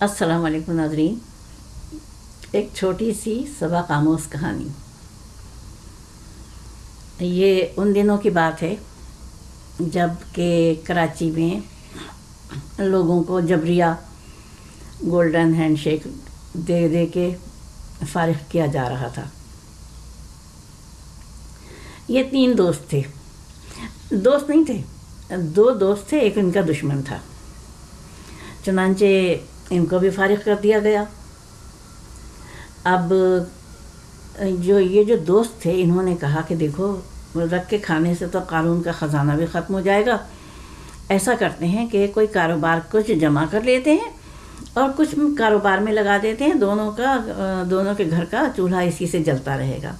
السلام علیکم ناظرین۔ ایک چھوٹی سی سبق آموز کہانی۔ یہ ان دنوں کی بات ہے جبکہ کراچی میں لوگوں کو جبریہ گولڈن ہینڈ شیک دے دے کے فارغ کیا جا رہا تھا۔ یہ تین دوست تھے۔ دوست نہیں تھے، دو دوست تھے، ایک ان کا دشمن تھا۔ چنانچہ ان کو بھی فارغ کر دیا گیا۔ اب، جو یہ جو دوست تھے، انہوں نے کہا کہ دیکھو، رکھ کے کھانے سے تو قانون کا خزانہ بھی ختم ہو جائے گا۔ ایسا کرتے ہیں کہ کوئی کاروبار کچھ جمع کر لیتے ہیں اور کچھ کاروبار میں لگا دیتے ہیں، دونوں کا، دونوں کے گھر کا چولہا اسی سے جلتا رہے گا۔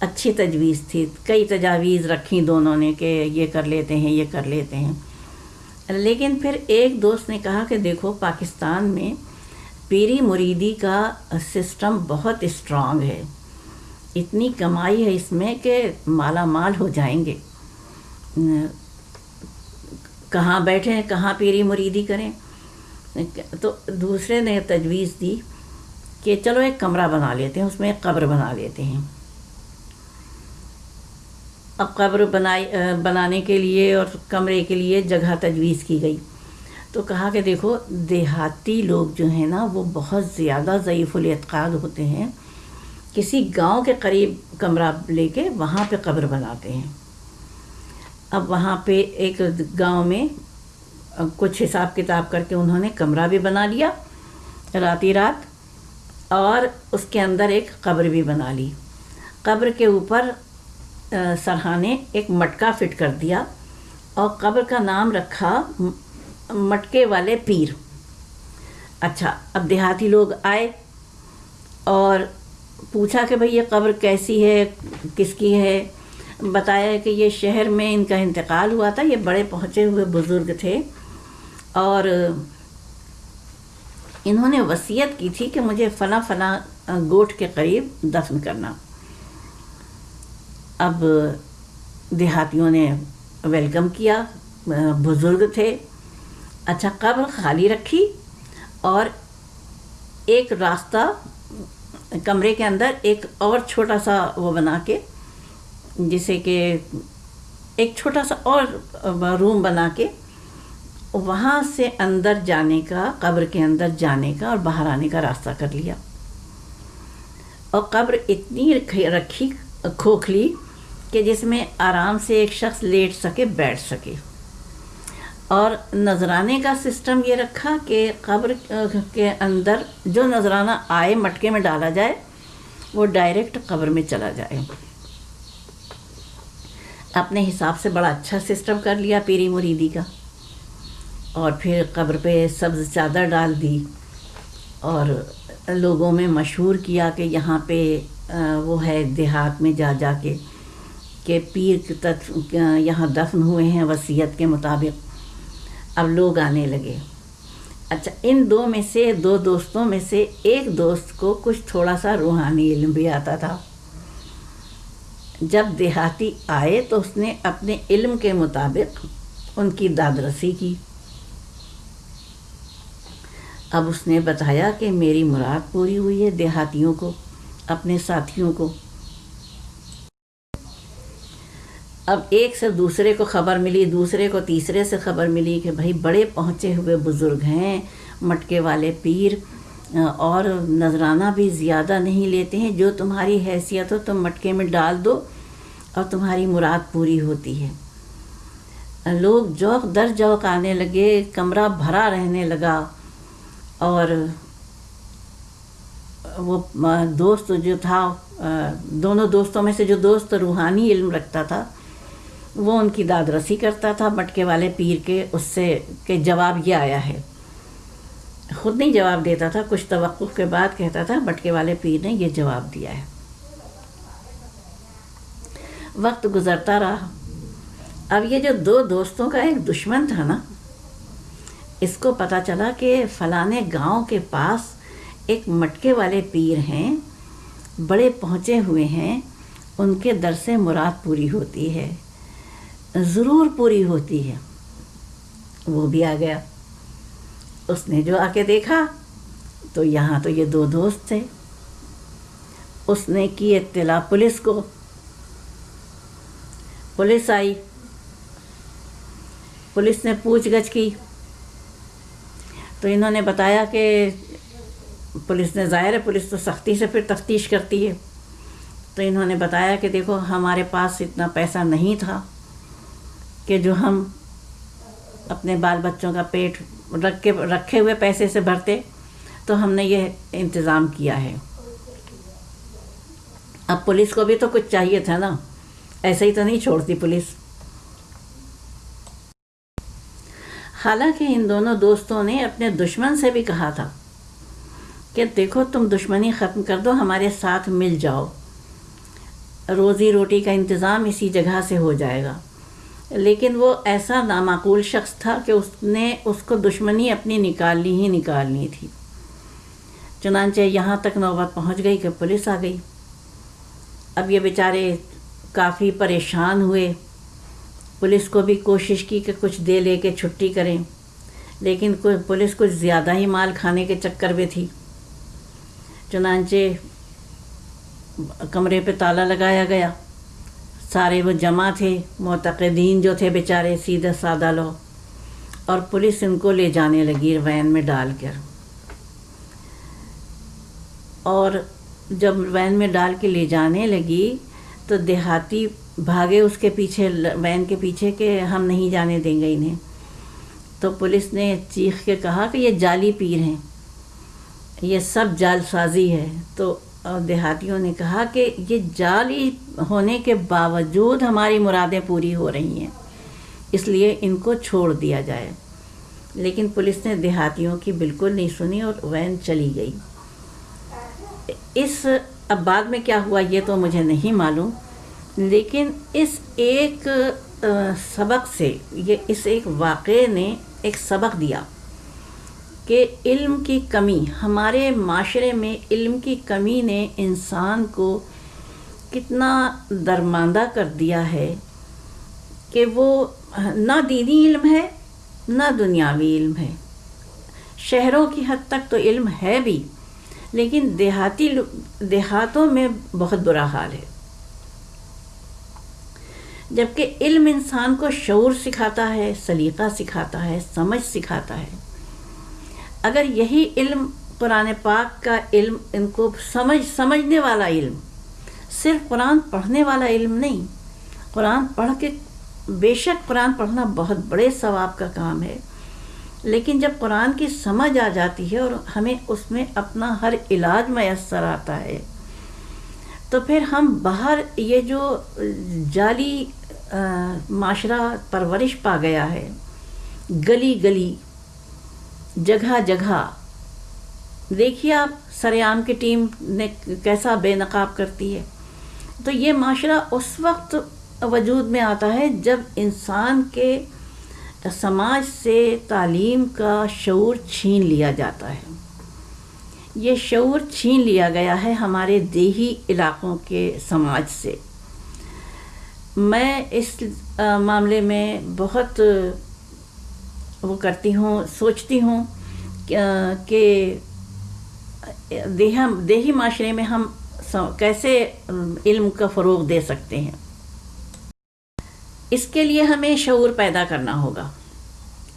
اچھی تجویز تھی، کئی تجاویز رکھی دونوں نے کہ یہ کر لیتے ہیں، یہ کر لیتے ہیں۔ لیکن پھر ایک دوست نے کہا کہ دیکھو، پاکستان میں پیری مریدی کا سسٹم بہت اسٹرانگ ہے۔ اتنی کمائی ہے اس میں کہ مالا مال ہو جائیں گے۔ کہاں بیٹھیں کہاں پیری مریدی کریں؟ تو دوسرے نے تجویز دی کہ چلو ایک کمرہ بنا لیتے ہیں، اس میں ایک قبر بنا لیتے ہیں۔ اب قبر بنائی بنانے کے لیے اور کمرے کے لیے جگہ تجویز کی گئی۔ تو کہا کہ دیکھو، دیہاتی لوگ جو ہیں نا، وہ بہت زیادہ ضعیف الاعتقاد ہوتے ہیں۔ کسی گاؤں کے قریب کمرہ لے کے وہاں پہ قبر بناتے ہیں۔ اب وہاں پہ ایک گاؤں میں کچھ حساب کتاب کر کے انہوں نے کمرہ بھی بنا لیا راتی رات، اور اس کے اندر ایک قبر بھی بنا لی۔ قبر کے اوپر سرحانے ایک مٹکا فٹ کر دیا اور قبر کا نام رکھا مٹکے والے پیر۔ اچھا اب دیہاتی لوگ آئے اور پوچھا کہ بھئی یہ قبر کیسی ہے، کس کی ہے؟ بتایا کہ یہ شہر میں ان کا انتقال ہوا تھا، یہ بڑے پہنچے ہوئے بزرگ تھے اور انہوں نے وصیت کی تھی کہ مجھے فلاں فلاں گوٹ کے قریب دفن کرنا۔ اب دیہاتیوں نے ویلکم کیا، بزرگ تھے۔ اچھا قبر خالی رکھی اور ایک راستہ کمرے کے اندر ایک اور چھوٹا سا وہ بنا کے، جسے کہ ایک چھوٹا سا اور روم بنا کے وہاں سے اندر جانے کا، قبر کے اندر جانے کا اور باہر آنے کا راستہ کر لیا۔ اور قبر اتنی رکھی کھوکھلی کہ جس میں آرام سے ایک شخص لیٹ سکے، بیٹھ سکے۔ اور نذرانے کا سسٹم یہ رکھا کہ قبر، کے اندر جو نذرانہ آئے مٹکے میں ڈالا جائے، وہ ڈائریکٹ قبر میں چلا جائے۔ اپنے حساب سے بڑا اچھا سسٹم کر لیا پیری مریدی کا۔ اور پھر قبر پہ سبز چادر ڈال دی۔ اور لوگوں میں مشہور کیا کہ یہاں پہ وہ ہے دیہات میں جا جا کے۔ کہ پیر تک یہاں دفن ہوئے ہیں وصیت کے مطابق۔ اب لوگ آنے لگے۔ اچھا ان دو میں سے، دو دوستوں میں سے ایک دوست کو کچھ تھوڑا سا روحانی علم بھی آتا تھا۔ جب دیہاتی آئے تو اس نے اپنے علم کے مطابق ان کی داد رسی کی۔ اب اس نے بتایا کہ میری مراد پوری ہوئی ہے دیہاتیوں کو، اپنے ساتھیوں کو۔ اب ایک سے دوسرے کو خبر ملی، دوسرے کو تیسرے سے خبر ملی کہ بھائی بڑے پہنچے ہوئے بزرگ ہیں، مٹکے والے پیر، اور نذرانہ بھی زیادہ نہیں لیتے ہیں۔ جو تمہاری حیثیت ہو، تم مٹکے میں ڈال دو اور تمہاری مراد پوری ہوتی ہے۔ لوگ جوک در جوک آنے لگے، کمرہ بھرا رہنے لگا۔ اور وہ دوست جو تھا دونوں دوستوں میں سے جو دوست روحانی علم رکھتا تھا وہ ان کی داد رسی کرتا تھا، مٹکے والے پیر کے، اس سے کہ جواب یہ آیا ہے۔ خود نہیں جواب دیتا تھا، کچھ توقف کے بعد کہتا تھا، مٹکے والے پیر نے یہ جواب دیا ہے۔ وقت گزرتا رہا۔ اب یہ جو دو دوستوں کا ایک دشمن تھا نا، اس کو پتہ چلا کہ فلانے گاؤں کے پاس ایک مٹکے والے پیر ہیں، بڑے پہنچے ہوئے ہیں، ان کے در سے مراد پوری ہوتی ہے۔ ضرور پوری ہوتی ہے۔ وہ بھی آ گیا۔ اس نے جو آ کے دیکھا، تو یہاں تو یہ دو دوست تھے۔ اس نے کی اطلاع پولیس کو۔ پولیس آئی۔ پولیس نے پوچھ گچھ کی۔ تو انہوں نے بتایا کہ پولیس نے ظاہر ہے پولیس تو سختی سے پھر تفتیش کرتی ہے۔ تو انہوں نے بتایا کہ دیکھو، ہمارے پاس اتنا پیسہ نہیں تھا۔ کہ جو ہم اپنے بال بچوں کا پیٹ رکھ کے رکھے ہوئے پیسے سے بھرتے، تو ہم نے یہ انتظام کیا ہے۔ اب پولیس کو بھی تو کچھ چاہیے تھا نا۔ ایسے ہی تو نہیں چھوڑتی پولیس۔ حالانکہ ان دونوں دوستوں نے اپنے دشمن سے بھی کہا تھا کہ دیکھو، تم دشمنی ختم کر دو، ہمارے ساتھ مل جاؤ۔ روزی روٹی کا انتظام اسی جگہ سے ہو جائے گا۔ لیکن وہ ایسا نامعقول شخص تھا کہ اس نے اس کو دشمنی اپنی نکالنی ہی نکالنی تھی۔ چنانچہ یہاں تک نوبت پہنچ گئی کہ پولیس آ گئی۔ اب یہ بیچارے کافی پریشان ہوئے۔ پولیس کو بھی کوشش کی کہ کچھ دے لے کے چھٹی کریں، لیکن پولیس کچھ زیادہ ہی مال کھانے کے چکر میں تھی۔ چنانچہ کمرے پہ تالا لگایا گیا۔ سارے وہ جمع تھے، معتقدین جو تھے بیچارے سیدھے سادہ لو اور پولیس ان کو لے جانے لگی وین میں ڈال کر۔ اور جب وین میں ڈال کے لے جانے لگی تو دیہاتی بھاگے اس کے پیچھے، وین کے پیچھے کہ ہم نہیں جانے دیں گے انہیں۔ تو پولیس نے چیخ کے کہا کہ یہ جعلی پیر ہیں، یہ سب جال سازی ہے۔ تو اور دیہاتیوں نے کہا کہ یہ جعلی ہونے کے باوجود ہماری مرادیں پوری ہو رہی ہیں، اس لیے ان کو چھوڑ دیا جائے۔ لیکن پولیس نے دیہاتیوں کی بالکل نہیں سنی اور وین چلی گئی۔ اس اب بعد میں کیا ہوا یہ تو مجھے نہیں معلوم، لیکن اس ایک سبق سے، یہ اس ایک واقعے نے ایک سبق دیا۔ کہ علم کی کمی، ہمارے معاشرے میں علم کی کمی نے انسان کو کتنا درماندہ کر دیا ہے کہ وہ نہ دینی علم ہے، نہ دنیاوی علم ہے۔ شہروں کی حد تک تو علم ہے بھی، لیکن دیہاتی دیہاتوں میں بہت برا حال ہے۔ جبکہ علم انسان کو شعور سکھاتا ہے، سلیقہ سکھاتا ہے، سمجھ سکھاتا ہے۔ اگر یہی علم قرآن پاک کا علم ان کو سمجھ، سمجھنے والا علم، صرف قرآن پڑھنے والا علم نہیں، قرآن پڑھ کے بے شک قرآن پڑھنا بہت بڑے ثواب کا کام ہے، لیکن جب قرآن کی سمجھ آ جاتی ہے اور ہمیں اس میں اپنا ہر علاج میسر آتا ہے، تو پھر ہم باہر یہ جو جعلی معاشرہ پرورش پا گیا ہے، گلی گلی جگہ جگہ۔ دیکھیے آپ سریام کی ٹیم نے کیسا بے نقاب کرتی ہے۔ تو یہ معاشرہ اس وقت وجود میں آتا ہے جب انسان کے سماج سے تعلیم کا شعور چھین لیا جاتا ہے۔ یہ شعور چھین لیا گیا ہے ہمارے دیہی علاقوں کے سماج سے۔ میں اس معاملے میں بہت وہ کرتی ہوں، سوچتی ہوں کہ دیہا، دیہی معاشرے میں ہم کیسے علم کا فروغ دے سکتے ہیں؟ اس کے لیے ہمیں شعور پیدا کرنا ہوگا۔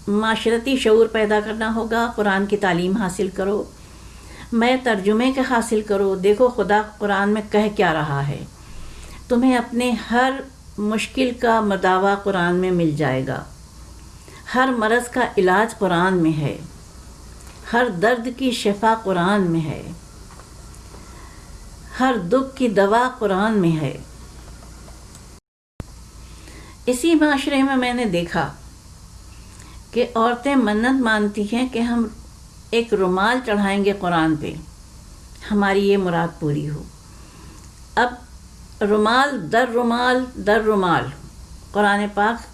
معاشرتی شعور پیدا کرنا ہوگا۔ قرآن کی تعلیم حاصل کرو۔ میں ترجمے کے حاصل کرو۔ دیکھو خدا قرآن میں کہہ کیا رہا ہے۔ تمہیں اپنے ہر مشکل کا مداوع قرآن میں مل جائے گا۔ ہر مرض کا علاج قرآن میں ہے۔ ہر درد کی شفا قرآن میں ہے۔ ہر دکھ کی دوا قرآن میں ہے۔ اسی معاشرے میں میں نے دیکھا کہ عورتیں منت مانتی ہیں کہ ہم ایک رومال چڑھائیں گے قرآن پہ۔ ہماری یہ مراد پوری ہو۔ اب رومال در رومال در رومال۔ قرآن پاک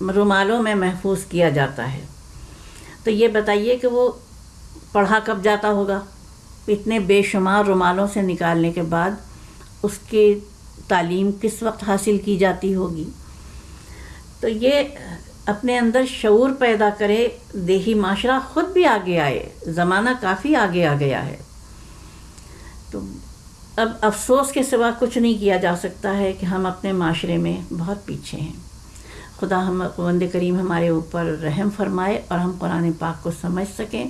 رومالوں میں محفوظ کیا جاتا ہے۔ تو یہ بتائیے کہ وہ پڑھا کب جاتا ہوگا؟ اتنے بے شمار رومالوں سے نکالنے کے بعد اس کی تعلیم کس وقت حاصل کی جاتی ہوگی؟ تو یہ اپنے اندر شعور پیدا کرے، دیہی معاشرہ خود بھی آگے آئے، زمانہ کافی آگے آ گیا ہے۔ تو اب افسوس کے سوا کچھ نہیں کیا جا سکتا ہے کہ ہم اپنے معاشرے میں بہت پیچھے ہیں۔ خدا ہم وند کریم ہمارے اوپر رحم فرمائے اور ہم قرآن پاک کو سمجھ سکیں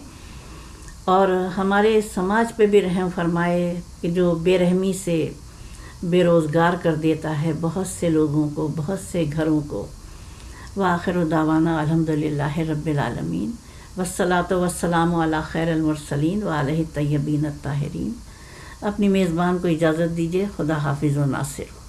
اور ہمارے سماج پہ بھی رحم فرمائے کہ جو بے رحمی سے بے روزگار کر دیتا ہے بہت سے لوگوں کو، بہت سے گھروں کو۔ وآخر دعوانا الحمد للہ رب العالمین۔ وسلاۃ وسلام علیٰ خیر المرسلین و علیہ طیبین الطاہرین۔ اپنی میزبان کو اجازت دیجیے خدا حافظ و ناصر۔